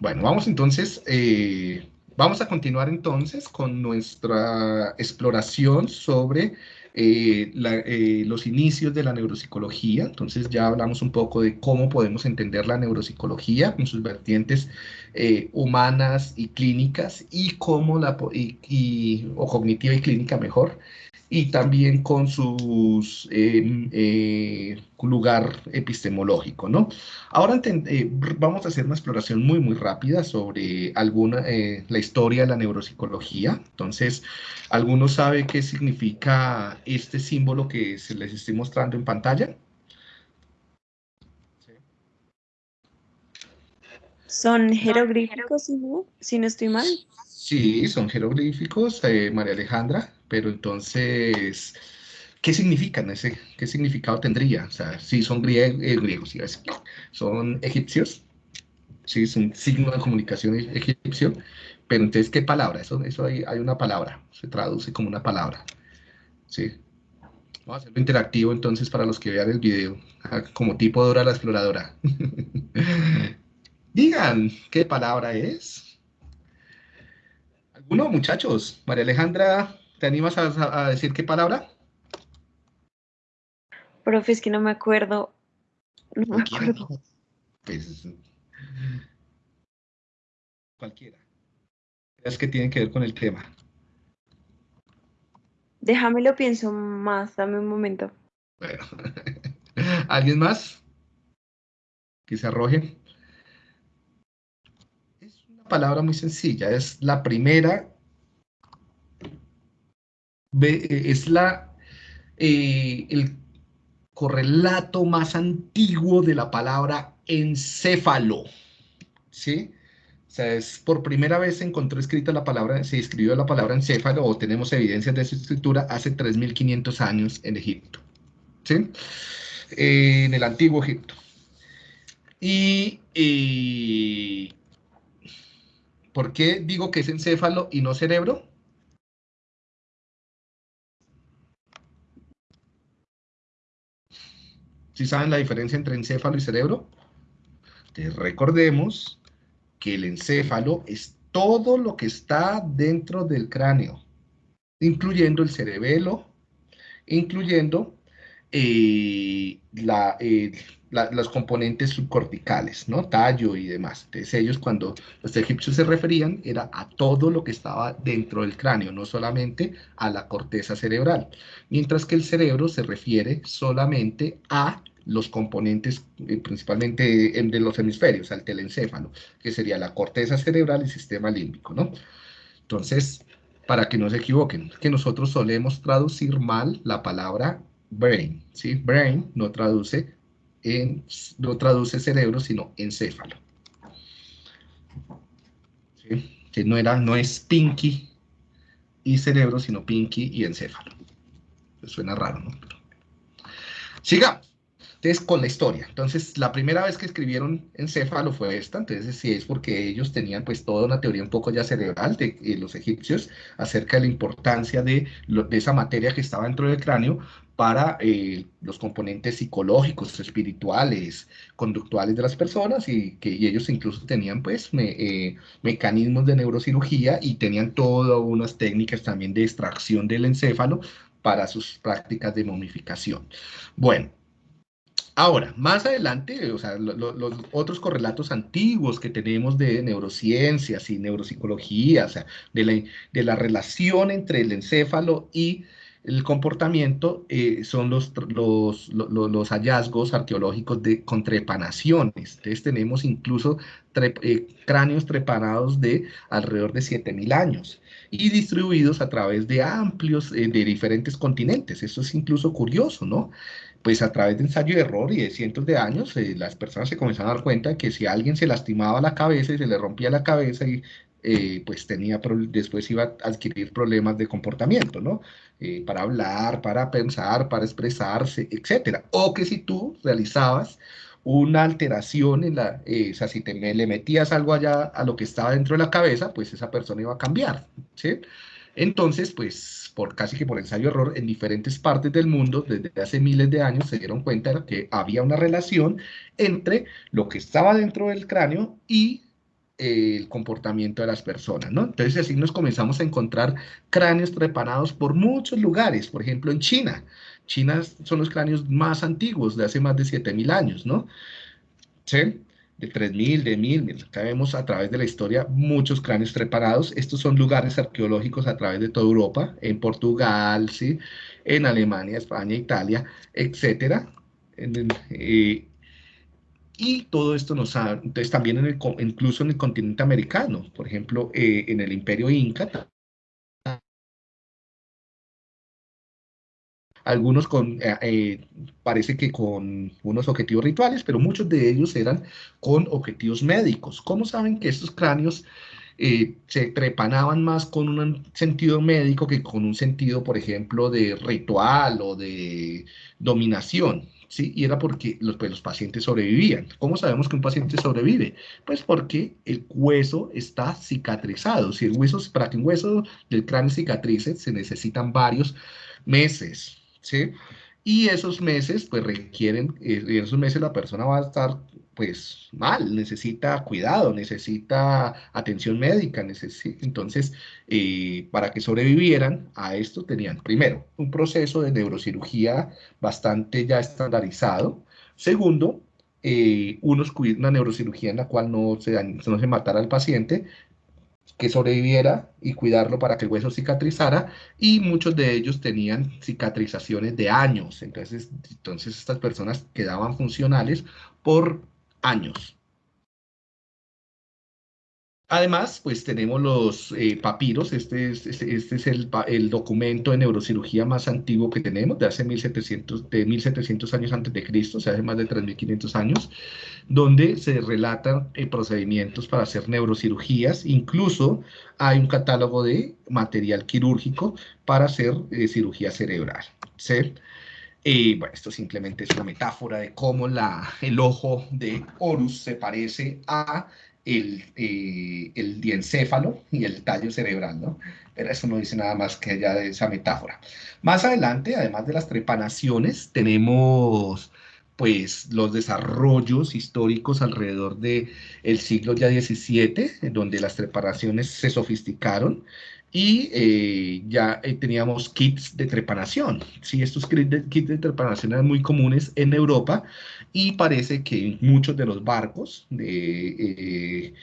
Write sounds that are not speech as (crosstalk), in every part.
Bueno, vamos entonces, eh, vamos a continuar entonces con nuestra exploración sobre eh, eh, los inicios de la neuropsicología. Entonces ya hablamos un poco de cómo podemos entender la neuropsicología con sus vertientes humanas y clínicas y cómo la, o cognitiva y clínica mejor, y también con su em, eh, lugar epistemológico, ¿no? Ahora eh, vamos a hacer una exploración muy, muy rápida sobre alguna, eh, la historia de la neuropsicología. Entonces, ¿alguno sabe qué significa este símbolo que se les estoy mostrando en pantalla? ¿Son jeroglíficos, si no estoy mal? Sí, son jeroglíficos, María Alejandra pero entonces, ¿qué significan? Ese, ¿Qué significado tendría? O sea, si son eh, griegos, son egipcios, sí, es un signo de comunicación egipcio, pero entonces, ¿qué palabra? Eso, eso hay, hay una palabra, se traduce como una palabra, ¿sí? Vamos a hacerlo interactivo entonces para los que vean el video, como tipo Dora la exploradora. (laughs) Digan, ¿qué palabra es? ¿Alguno, muchachos? María Alejandra ¿Te animas a, decir qué palabra? Profe, es que no me acuerdo. No me acuerdo. Pues, cualquiera. Es que tiene que ver con el tema. Déjame lo pienso más, dame un momento. Bueno. (laughs) ¿Alguien más? Que se arroje. Es una palabra muy sencilla, es la primera es la, eh, el correlato más antiguo de la palabra encéfalo, ¿sí? O sea, es por primera vez se encontró escrita la palabra, se escribió la palabra encéfalo, o tenemos evidencias de su escritura hace 3.500 años en Egipto, ¿sí? en el antiguo Egipto. Y, y, ¿por qué digo que es encéfalo y no cerebro? ¿Sí saben la diferencia entre encéfalo y cerebro? recordemos que el encéfalo es todo lo que está dentro del cráneo, incluyendo el cerebelo, incluyendo eh, eh, los componentes subcorticales, ¿no? Tallo y demás. Entonces ellos cuando los egipcios se referían era a todo lo que estaba dentro del cráneo, no solamente a la corteza cerebral. Mientras que el cerebro se refiere solamente a los componentes eh, principalmente de los hemisferios, al telencéfalo, que sería la corteza cerebral y sistema límbico, ¿no? Entonces, para que no se equivoquen, que nosotros solemos traducir mal la palabra brain, ¿sí? Brain no traduce, en, no traduce cerebro, sino encéfalo. ¿Sí? Que no, era, no es pinky y cerebro, sino pinky y encéfalo. Suena raro, ¿no? Sigamos. Entonces, con la historia. Entonces, la primera vez que escribieron encéfalo fue esta, entonces sí es porque ellos tenían pues toda una teoría un poco ya cerebral de eh, los egipcios acerca de la importancia de, de, esa materia que estaba dentro del cráneo para eh, los componentes psicológicos, espirituales, conductuales de las personas y que ellos incluso tenían pues eh, mecanismos de neurocirugía y tenían todas unas técnicas también de extracción del encéfalo para sus prácticas de momificación. Bueno, Ahora, más adelante, o sea, los otros correlatos antiguos que tenemos de neurociencias y neuropsicología, o sea, de la, de la relación entre el encéfalo y el comportamiento eh, son los, los, los, hallazgos arqueológicos de, con trepanaciones. Entonces tenemos incluso eh, cráneos trepanados de alrededor de 7.000 años y distribuidos a través de amplios, eh, de diferentes continentes. Eso es incluso curioso, ¿no? Pues a través de ensayo y error y de cientos de años, eh, las personas se comenzaron a dar cuenta que si alguien se lastimaba la cabeza y se le rompía la cabeza y eh, pues tenía, después iba a adquirir problemas de comportamiento, ¿no? Eh, para hablar, para pensar, para expresarse, etcétera. O que si tú realizabas una alteración en la, o sea, si te, le metías algo allá a lo que estaba dentro de la cabeza, pues esa persona iba a cambiar, ¿sí? Entonces, pues, por casi que por ensayo-error, en diferentes partes del mundo, desde hace miles de años, se dieron cuenta que había una relación entre lo que estaba dentro del cráneo y el comportamiento de las personas, ¿no? Entonces así nos comenzamos a encontrar cráneos trepanados por muchos lugares, por ejemplo en China. China son los cráneos más antiguos, de hace más de 7.000 años, ¿no? ¿Sí? De 3.000, de 1.000, acá vemos a través de la historia muchos cráneos trepanados. Estos son lugares arqueológicos a través de toda Europa, en Portugal, ¿sí? En Alemania, España, Italia, etcétera. Eh, y todo esto nos ha, entonces también en el, incluso en el continente americano, por ejemplo, eh, en el imperio inca, algunos con, eh, eh, parece que con unos objetivos rituales, pero muchos de ellos eran con objetivos médicos. ¿Cómo saben que estos cráneos se trepanaban más con un sentido médico que con un sentido, por ejemplo, de ritual o de dominación? ¿sí? Y era porque los, pues, los pacientes sobrevivían. ¿Cómo sabemos que un paciente sobrevive? Pues porque el hueso está cicatrizado. Si el hueso, para que un hueso del cráneo cicatrice, se necesitan varios meses, ¿sí? Y esos meses, pues requieren, eh, en esos meses la persona va a estar pues mal, necesita cuidado, necesita atención médica, necesita, entonces eh, para que sobrevivieran a esto tenían primero un proceso de neurocirugía bastante ya estandarizado, segundo, eh, unos, una neurocirugía en la cual no se, no se matara al paciente, que sobreviviera y cuidarlo para que el hueso cicatrizara y muchos de ellos tenían cicatrizaciones de años, entonces, entonces estas personas quedaban funcionales por años. Además, pues tenemos los eh, papiros, este es, este, este es el, documento de neurocirugía más antiguo que tenemos, de hace 1700, de 1700 años antes de Cristo, o sea, hace más de 3500 años, donde se relatan eh, procedimientos para hacer neurocirugías, incluso hay un catálogo de material quirúrgico para hacer eh, cirugía cerebral. bueno, esto simplemente es una metáfora de cómo el ojo de Horus se parece a el, eh, el diencéfalo y el tallo cerebral, ¿no? Pero eso no dice nada más que allá de esa metáfora. Más adelante, además de las trepanaciones, tenemos pues los desarrollos históricos alrededor del el siglo ya XVII, donde las trepanaciones se sofisticaron y eh, ya eh, teníamos kits de trepanación. Sí, estos kits de, trepanación eran muy comunes en Europa y parece que muchos de los barcos de, eh,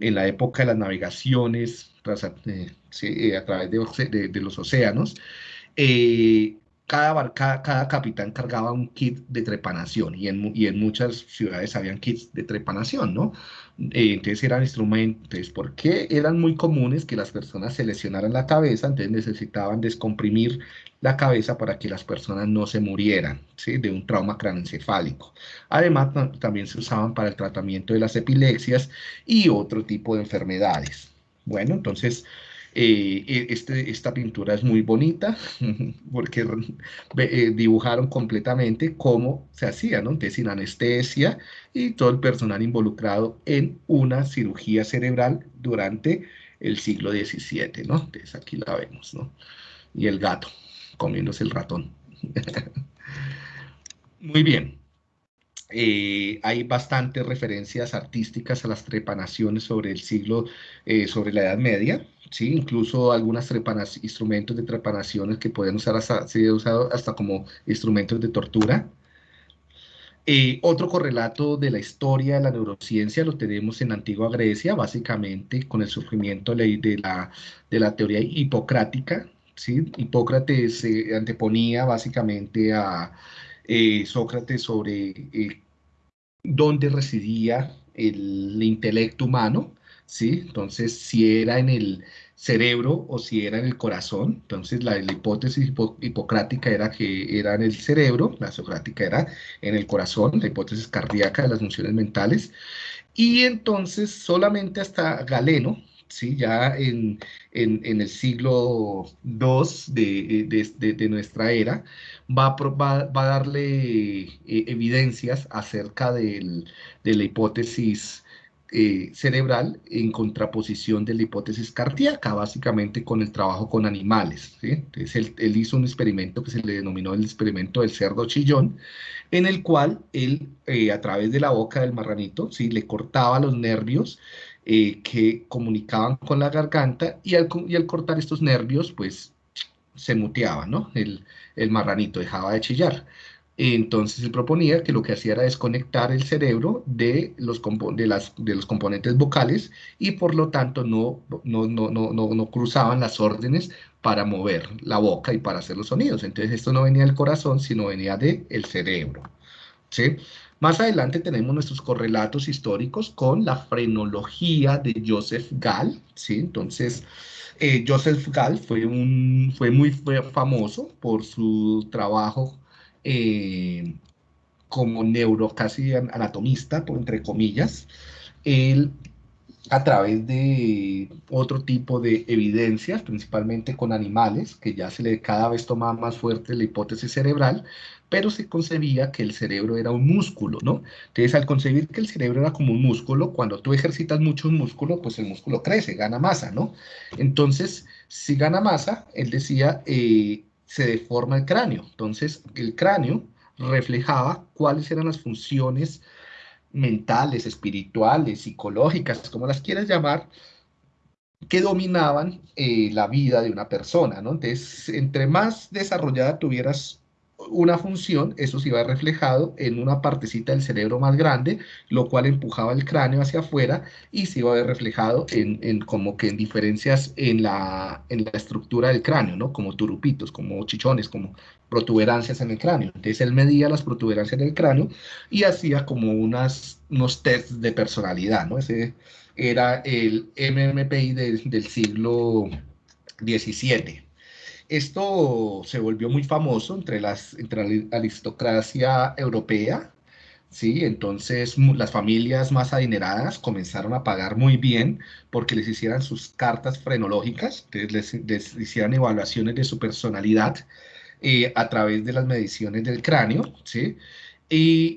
en la época de las navegaciones a través de, los océanos, cada, cada, capitán cargaba un kit de trepanación y en, y en muchas ciudades habían kits de trepanación, ¿no? Eh, entonces eran instrumentos, porque eran muy comunes que las personas se lesionaran la cabeza, entonces necesitaban descomprimir la cabeza para que las personas no se murieran ¿sí? de un trauma craneoencefálico. Además, también se usaban para el tratamiento de las epilepsias y otro tipo de enfermedades. Bueno, entonces eh, e, este, esta pintura es muy bonita (laughs) porque eh, dibujaron completamente cómo se hacía, ¿no? sin anestesia y todo el personal involucrado en una cirugía cerebral durante el siglo XVII, ¿no? Entonces aquí la vemos, ¿no? Y el gato comiéndose el ratón. (laughs) muy bien. Eh, hay bastantes referencias artísticas a las trepanaciones sobre el siglo, sobre la Edad Media, ¿sí? incluso algunos instrumentos de trepanaciones que pueden usar hasta, ser usado hasta como instrumentos de tortura. Eh, otro correlato de la historia de la neurociencia lo tenemos en la antigua Grecia, básicamente con el surgimiento de la, de la teoría hipocrática. ¿sí? Hipócrates se anteponía básicamente a eh, Sócrates sobre eh, dónde residía el intelecto humano ¿sí? Entonces, si era en el cerebro o si era en el corazón, entonces la, hipótesis hipocrática era que era en el cerebro, la socrática era en el corazón, la hipótesis cardíaca de las funciones mentales, y entonces solamente hasta Galeno, ¿sí? ya en, el siglo II de, nuestra era, va, va, a darle eh, evidencias acerca de la hipótesis eh, cerebral en contraposición de la hipótesis cardíaca, básicamente con el trabajo con animales. Entonces él, hizo un experimento que se le denominó el experimento del cerdo chillón, en el cual él, eh, a través de la boca del marranito, ¿sí? le cortaba los nervios eh, que comunicaban con la garganta y al, cortar estos nervios, pues se muteaba, ¿no? El, marranito dejaba de chillar. Entonces se proponía que lo que hacía era desconectar el cerebro de los, de de componentes vocales y por lo tanto no, cruzaban las órdenes para mover la boca y para hacer los sonidos. Entonces esto no venía del corazón, sino venía del el cerebro. ¿sí? Más adelante tenemos nuestros correlatos históricos con la frenología de Joseph Gall. ¿sí? Entonces, eh, Joseph Gall fue, un, fue muy famoso por su trabajo eh, como neuro, casi anatomista, entre comillas, a través de otro tipo de evidencias, principalmente con animales, que ya se le cada vez tomaba más fuerte la hipótesis cerebral, pero se concebía que el cerebro era un músculo, ¿no? Entonces, al concebir que el cerebro era como un músculo, cuando tú ejercitas mucho un músculo, pues el músculo crece, gana masa, ¿no? Entonces, si gana masa, él decía, eh, se deforma el cráneo. Entonces, el cráneo reflejaba cuáles eran las funciones mentales, espirituales, psicológicas, como las quieras llamar, que dominaban eh, la vida de una persona, ¿no? Entonces, entre más desarrollada tuvieras una función, eso se iba reflejado en una partecita del cerebro más grande, lo cual empujaba el cráneo hacia afuera y se iba a ver reflejado en, como que en diferencias en la, en la estructura del cráneo, ¿no? Como turupitos, como chichones, como protuberancias en el cráneo. Entonces él medía las protuberancias del cráneo y hacía como unas, unos tests de personalidad, ¿no? Ese era el MMPI del siglo XVII. Esto se volvió muy famoso entre, las, entre la aristocracia europea, ¿sí? Entonces las familias más adineradas comenzaron a pagar muy bien porque les hicieran sus cartas frenológicas, les, les hicieran evaluaciones de su personalidad eh, a través de las mediciones del cráneo, ¿sí? Y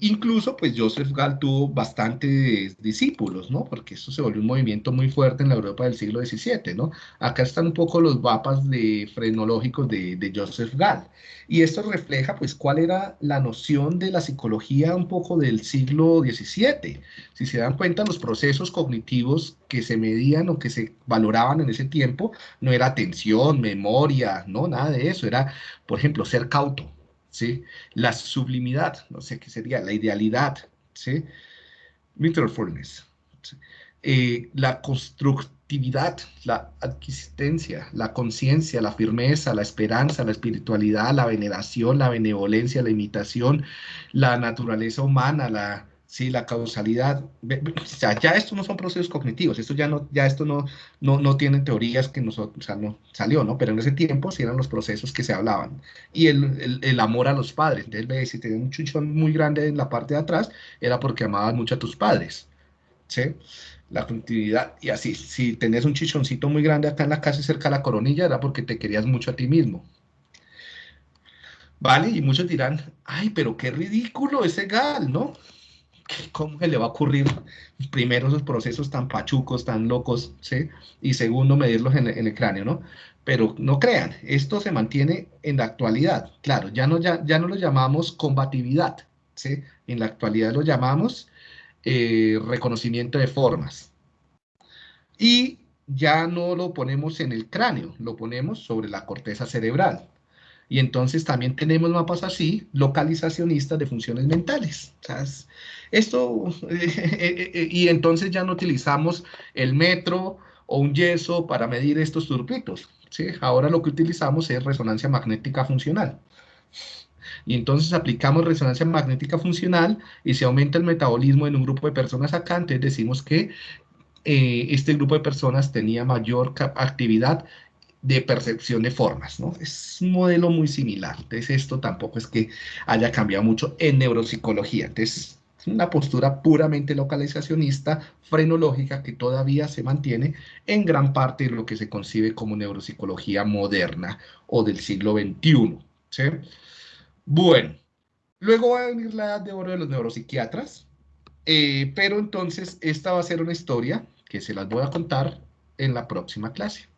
incluso, pues Joseph Gall tuvo bastantes discípulos, ¿no? Porque esto se volvió un movimiento muy fuerte en la Europa del siglo XVII, ¿no? Acá están un poco los mapas de frenológicos de, de Joseph Gall. Y esto refleja, pues, cuál era la noción de la psicología un poco del siglo XVII. Si se dan cuenta, los procesos cognitivos que se medían o que se valoraban en ese tiempo no era atención, memoria, no, nada de eso. Era, por ejemplo, ser cauto ¿sí? La sublimidad, no sé qué sería, la idealidad, ¿sí? Eh, la constructividad, la adquisistencia, la conciencia, la firmeza, la esperanza, la espiritualidad, la veneración, la benevolencia, la imitación, la naturaleza humana, la ¿sí? la causalidad. O sea, ya esto no son procesos cognitivos, esto ya no, ya esto no, no, no tiene teorías que nosotros, o sea, no salió, ¿no? Pero en ese tiempo sí eran los procesos que se hablaban. Y el, el, amor a los padres. Entonces, si tenías un chuchón muy grande en la parte de atrás, era porque amabas mucho a tus padres, ¿sí? La continuidad, y así, si tenés un chichoncito muy grande acá en la casa cerca de la coronilla, era porque te querías mucho a ti mismo. ¿Vale? Y muchos dirán, ay, pero qué ridículo ese gal, ¿no? ¿Cómo se le va a ocurrir primero esos procesos tan pachucos, tan locos, ¿sí? Y segundo, medirlos en, el cráneo, ¿no? Pero no crean, esto se mantiene en la actualidad. Claro, ya no, ya, ya no lo llamamos combatividad, ¿sí? En la actualidad lo llamamos eh, reconocimiento de formas. Y ya no lo ponemos en el cráneo, lo ponemos sobre la corteza cerebral. Y entonces también tenemos mapas así, localizacionistas de funciones mentales. O esto, (laughs) eh, eh, y entonces ya no utilizamos el metro o un yeso para medir estos turbitos. ¿sí? Ahora lo que utilizamos es resonancia magnética funcional. Y entonces aplicamos resonancia magnética funcional y se aumenta el metabolismo en un grupo de personas acá, entonces decimos que eh, este grupo de personas tenía mayor actividad de percepción de formas, ¿no? Es un modelo muy similar. Entonces, esto tampoco es que haya cambiado mucho en neuropsicología. Entonces, es una postura puramente localizacionista, frenológica, que todavía se mantiene en gran parte de lo que se concibe como neuropsicología moderna o del siglo XXI. Bueno, luego va a venir la edad de oro de los neuropsiquiatras, Eh, pero entonces esta va a ser una historia que se las voy a contar en la próxima clase.